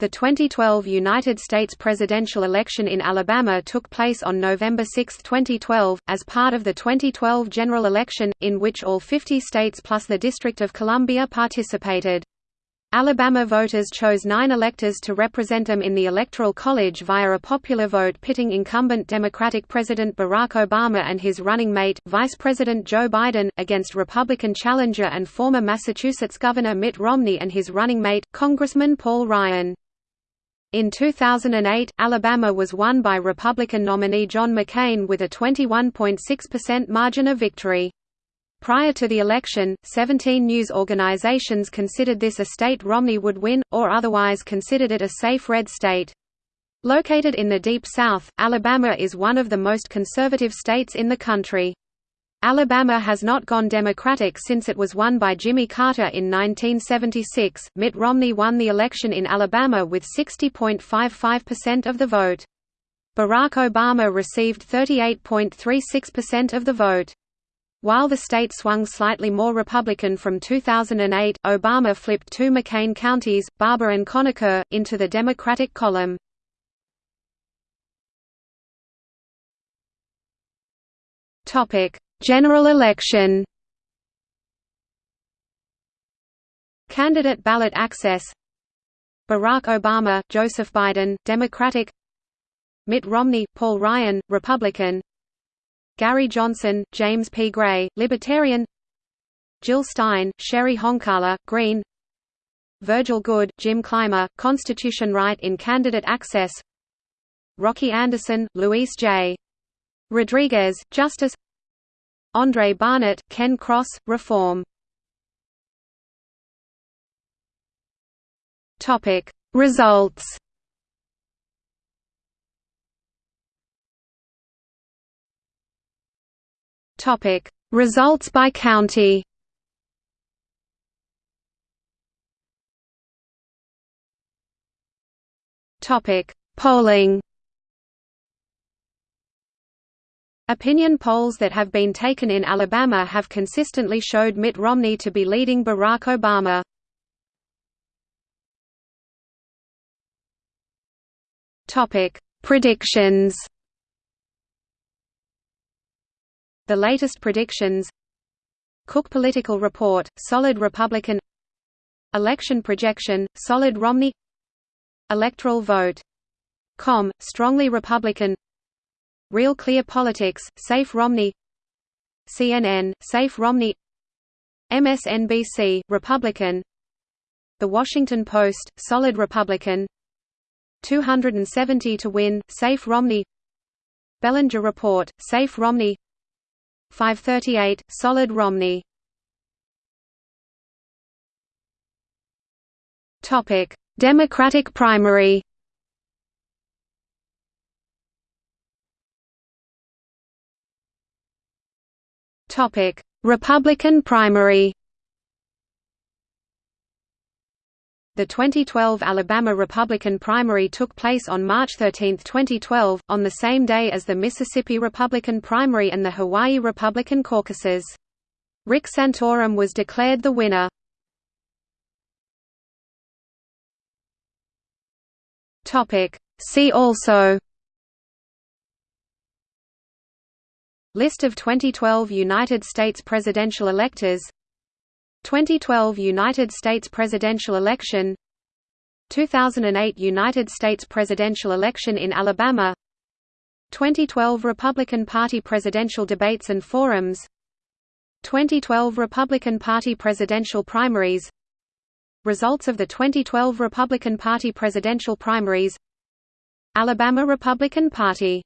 The 2012 United States presidential election in Alabama took place on November 6, 2012, as part of the 2012 general election, in which all 50 states plus the District of Columbia participated. Alabama voters chose nine electors to represent them in the Electoral College via a popular vote pitting incumbent Democratic President Barack Obama and his running mate, Vice President Joe Biden, against Republican challenger and former Massachusetts Governor Mitt Romney and his running mate, Congressman Paul Ryan. In 2008, Alabama was won by Republican nominee John McCain with a 21.6% margin of victory. Prior to the election, 17 news organizations considered this a state Romney would win, or otherwise considered it a safe red state. Located in the Deep South, Alabama is one of the most conservative states in the country. Alabama has not gone Democratic since it was won by Jimmy Carter in 1976. Mitt Romney won the election in Alabama with 60.55% of the vote. Barack Obama received 38.36% of the vote. While the state swung slightly more Republican from 2008, Obama flipped two McCain counties, Barbour and Conecuh, into the Democratic column. Topic: General election. Candidate ballot access. Barack Obama, Joseph Biden, Democratic. Mitt Romney, Paul Ryan, Republican. Gary Johnson, James P. Gray, Libertarian. Jill Stein, Cheri Honkala, Green. Virgil Goode, Jim Clymer, Constitution Write in Candidate Access. Rocky Anderson, Luis J. Rodriguez, Justice Andre Barnett, Ken Cross, Reform. Topic. Results. Topic. Results by county. Topic. Polling Opinion polls that have been taken in Alabama have consistently showed Mitt Romney to be leading Barack Obama. Topic: Predictions. The latest predictions. Cook Political Report: Solid Republican. Election projection: Solid Romney. Electoral vote. Com: Strongly Republican. Real Clear Politics, Safe Romney. CNN, Safe Romney. MSNBC, Republican. The Washington Post, Solid Republican. 270 to win, Safe Romney. Bellinger Report, Safe Romney. 538, Solid Romney. Democratic primary Topic: Republican primary. The 2012 Alabama Republican primary took place on March 13, 2012, on the same day as the Mississippi Republican primary and the Hawaii Republican caucuses. Rick Santorum was declared the winner. See also List of 2012 United States presidential electors. 2012 United States presidential election. 2008 United States presidential election in Alabama. 2012 Republican Party presidential debates and forums. 2012 Republican Party presidential primaries. Results of the 2012 Republican Party presidential primaries. Alabama Republican Party